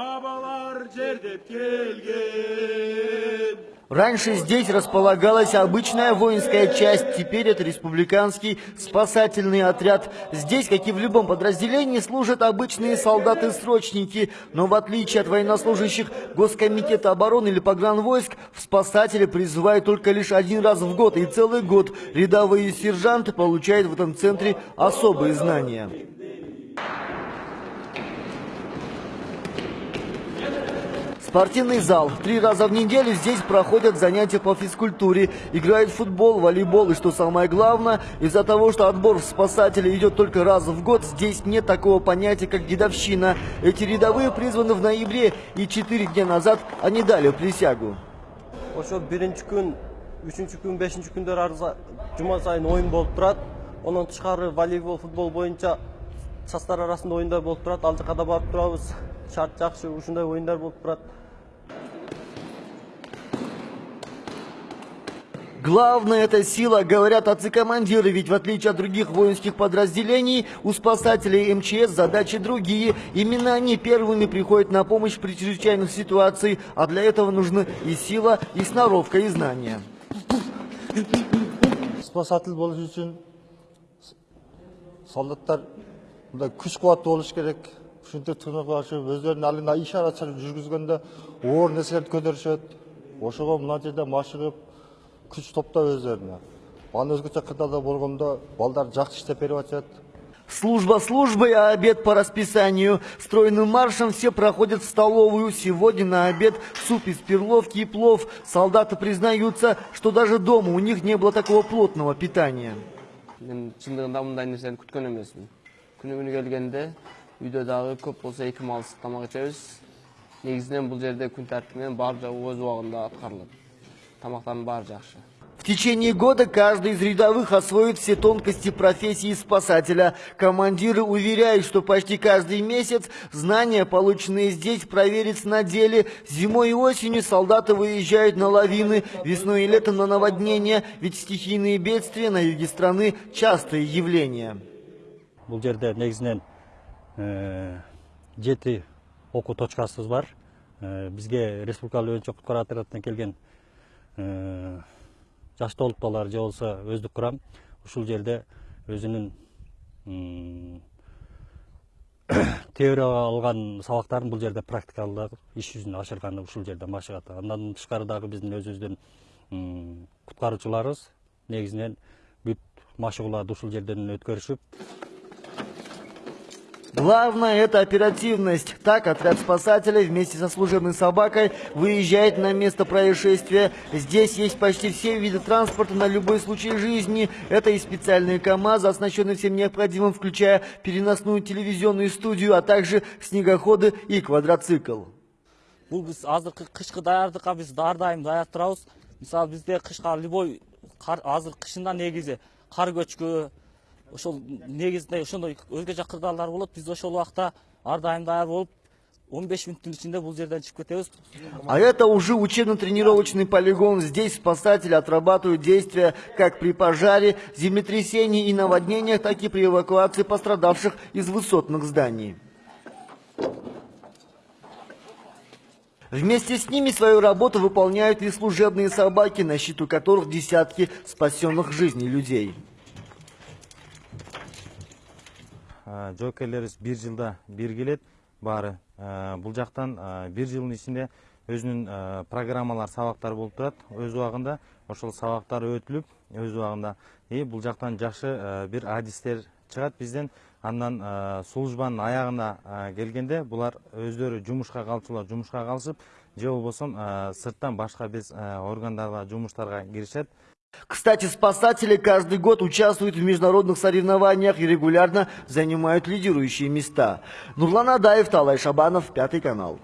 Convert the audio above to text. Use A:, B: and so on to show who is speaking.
A: абалар жердеп келген
B: Раньше здесь располагалась обычная воинская часть, теперь это республиканский спасательный отряд. Здесь, как и в любом подразделении, служат обычные солдаты-срочники. Но в отличие от военнослужащих Госкомитета обороны или погранвойск, в спасатели призывают только лишь один раз в год. И целый год рядовые сержанты получают в этом центре особые знания. Спортивный зал. Три раза в неделю здесь проходят занятия по физкультуре. Играют в футбол, волейбол и, что самое главное, из-за того, что отбор в спасатели идет только раз в год, здесь нет такого понятия, как дедовщина. Эти рядовые призваны в ноябре, и четыре дня назад они дали присягу.
C: ошо биринчи күн үчүнчү күн бешинчи күндөр ар жума сайын оюн болуп турат андан тышкары волейбол футбол боюнча жаштар арасында оюндар болуп турат ал жака да барып турабыз шарт
B: Главное это сила, говорят отцы-командиры, ведь в отличие от других воинских подразделений, у спасателей МЧС задачи другие. Именно они первыми приходят на помощь при чрезвычайных ситуациях, а для этого нужны и сила, и сноровка, и знания.
D: спасатель болуш үчүн солдаттар мындай күч кубаттуу болуш керек ушинтип тынык ашып өздөрүнүн алдында ишара чыгып жүргүзгөндө оор нерселерди көтөрүшөт ошого мына жерде машыгып күч топтоп өздөрүнө анан өзгөчө кырдаалда болгондо балдар жакшы иштеп берип атышат
B: Служба службой, а обед по расписанию. Стройным маршем все проходят в столовую. Сегодня на обед суп из перловки и плов. Солдаты признаются, что даже дома у них не было такого плотного питания.
E: мен чындыгында мындай нерсени күткөн эмесмин күнү күнү келгенде үйдө дагы көп болсо эки малсыз тамак ичебиз негизинен бул жерде күн тартип менен баары жагы өз убагында аткарылат тамактардын баары жакшы
B: В течение года каждый из рядовых освоит все тонкости профессии спасателя. Командиры уверяют, что почти каждый месяц знания, полученные здесь, проверятся на деле. Зимой и осенью солдаты выезжают на лавины, весной и летом на наводнения, ведь стихийные бедствия на юге страны – частые явления.
F: бул жерде негизинен э, жети окуу точкасыбыз бар Э, бизге республикалык өзүнчө куткаруу отрядынан келген жаш толуктуулар же болбосо өздүк курам ушул жерде өзүнүн теорияга алган сабактарын бул жерде практикалык иш жүзүнө ашырганы ушул жерде машыгат андан тышкары дагы биздин өзүбүздүн куткаруучуларыбыз негизинен бүт машыгууларды ушул жерден өткөрүшүп
B: Главное – это оперативность. Так, отряд спасателей вместе со служебной собакой выезжает на место происшествия. Здесь есть почти все виды транспорта на любой случай жизни. Это и специальные КАМАЗы, оснащенные всем необходимым, включая переносную телевизионную студию, а также снегоходы и квадроцикл.
G: бизде кышка любой ошол негизинде ошондой өзгө жак кырдаалдар болот биз ошол убакта ар дайым даяр болуп он беш мүнөттүн ичинде бул жерден чыгып кетебиз
B: А это уже учебно-тренировочный полигон. Здесь спасатели отрабатывают действия как при пожаре, землетрясении и наводнениях, так и при эвакуации пострадавших из высотных зданий. Вместе с ними свою работу выполняют и служебные собаки, на счету которых десятки спасенных жизней людей.
H: Жоокерлерибиз бир жылда бир келет. Баары бул жактан бир жылдын ичинде өзүнүн программалар сабактар болуп турат. Өз убагында ошол сабактар өтүлүп өз убагында и бул жактан жакшы бир адистер чыгат. Бизден андан службанын аягына келгенде булар өздөрү жумушка калчулар жумушка калышып же болбосо сырттан башка без э, органдарга жумуштарга киришет.
B: Кстати, спасатели каждый год участвуют в международных соревнованиях и регулярно занимают лидирующие места. Нурлан Адаев, Талай Шабанов, Пятый канал.